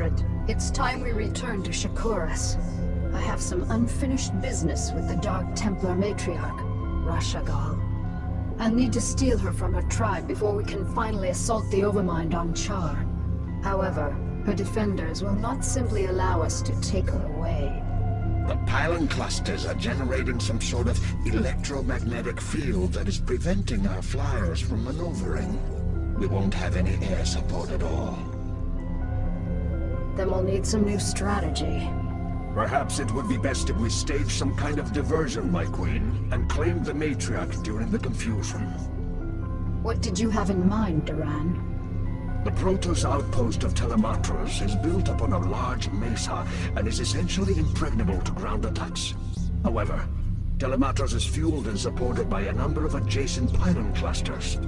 Cerebrate, it's time we return to Shakuras. I have some unfinished business with the Dark Templar matriarch, Raszagal. I'll need to steal her from her tribe before we can finally assault the Overmind on Char. However, her defenders will not simply allow us to take her away. The pylon clusters are generating some sort of electromagnetic field that is preventing our flyers from maneuvering. We won't have any air support at all. Then we'll need some new strategy. Perhaps it would be best if we stage some kind of diversion, my queen, and claim the matriarch during the confusion. What did you have in mind, Duran? The Protoss outpost of Telematros is built upon a large mesa and is essentially impregnable to ground attacks. However, Telematros is fueled and supported by a number of adjacent pylon clusters.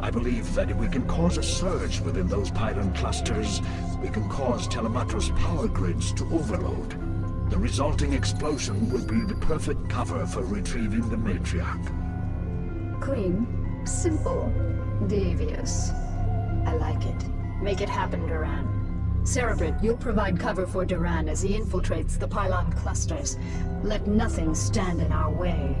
I believe that if we can cause a surge within those pylon clusters, we can cause Telematros power grids to overload. The resulting explosion will be the perfect cover for retrieving the matriarch. Clean, simple, devious. I like it. Make it happen, Duran. Cerebrate, you'll provide cover for Duran as he infiltrates the pylon clusters. Let nothing stand in our way.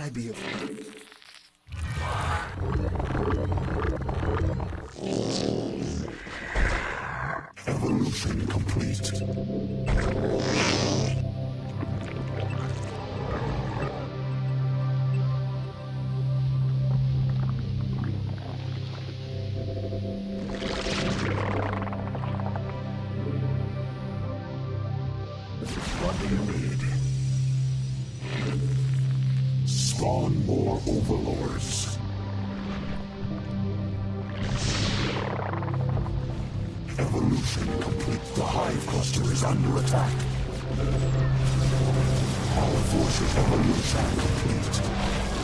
I be a. overlords. Evolution complete. The Hive Cluster is under attack. Our forces evolution complete.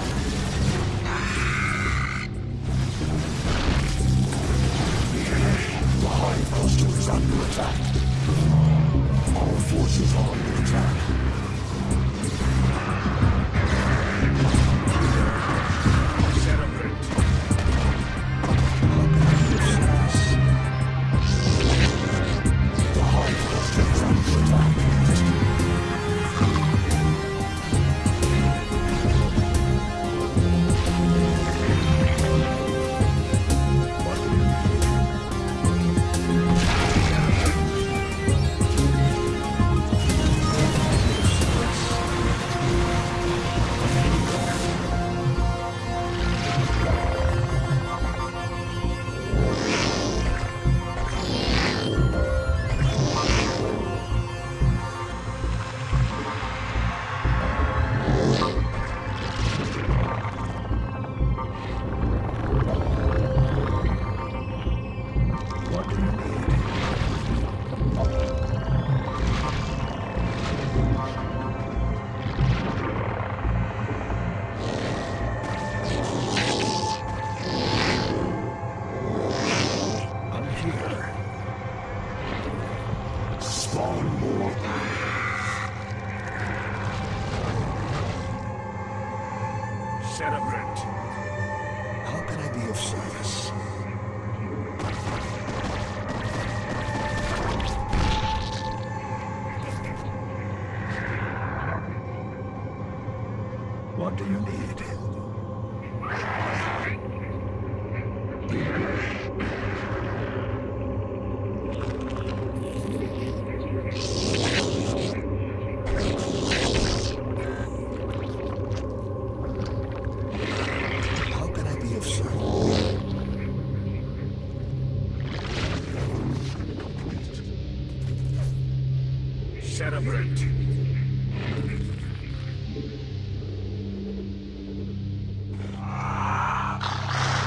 Cerebrant.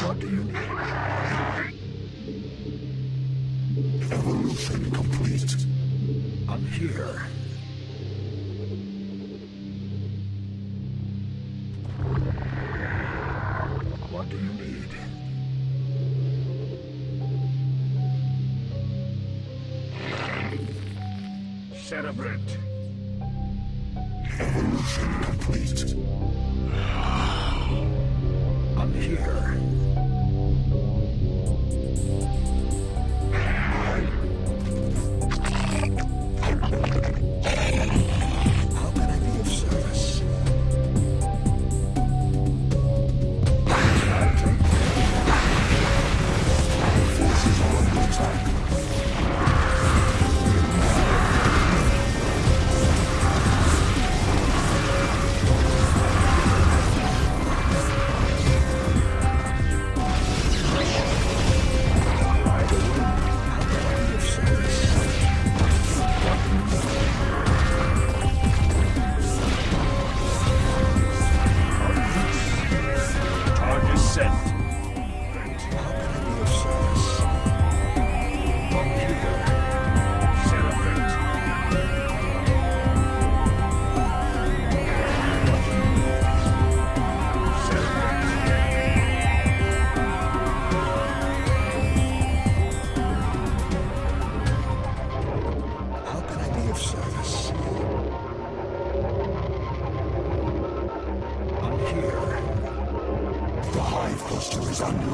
What do you need? Evolution complete. I'm here. celebrate.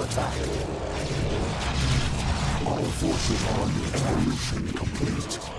attack. Our forces are under in evolution complete.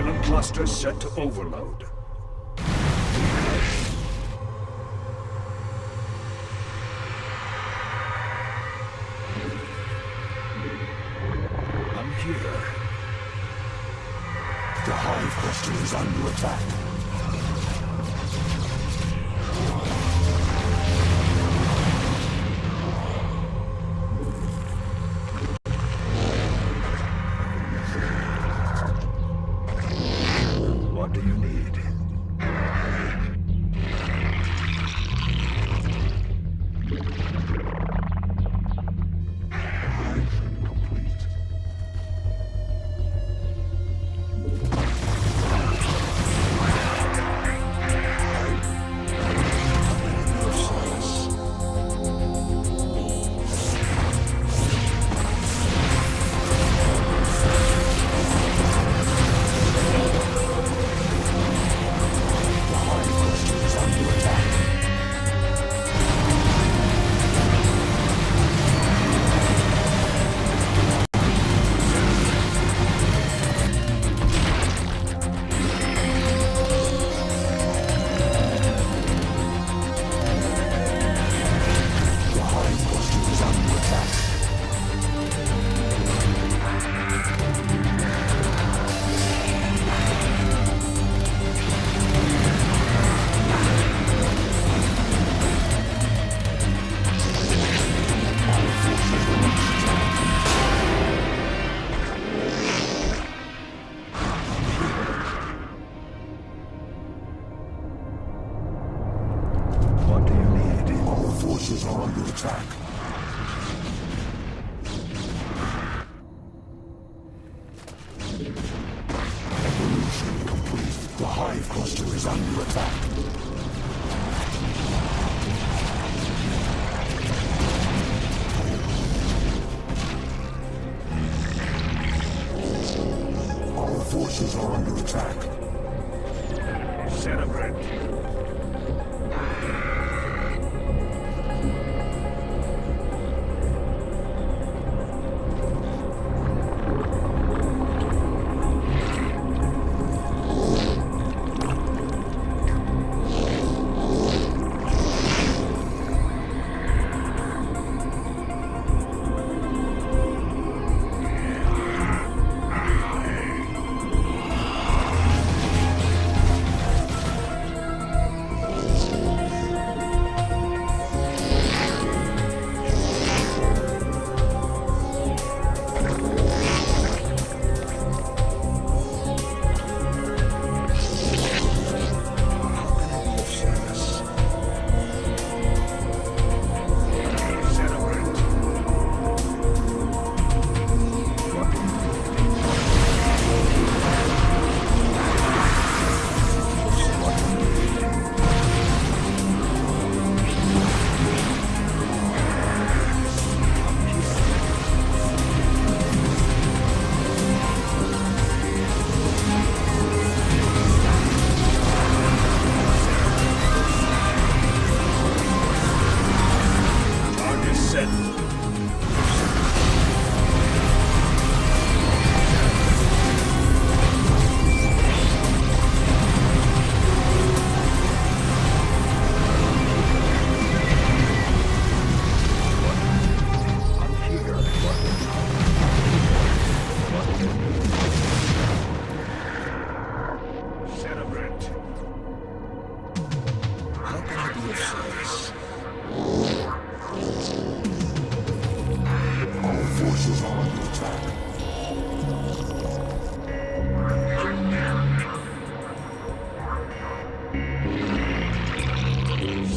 island cluster set to overload.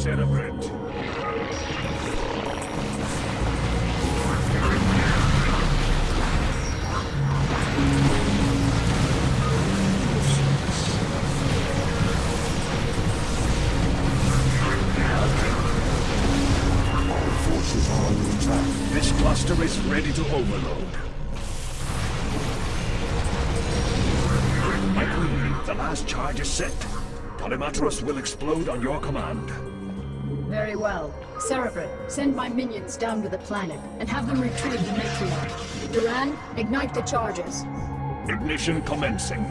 Attack. This cluster is ready to overload. My queen, the last charge is set. Telematros will explode on your command. Very well. Cerebrate, send my minions down to the planet and have them retrieve the Matriarch. Duran, ignite the charges. Ignition commencing.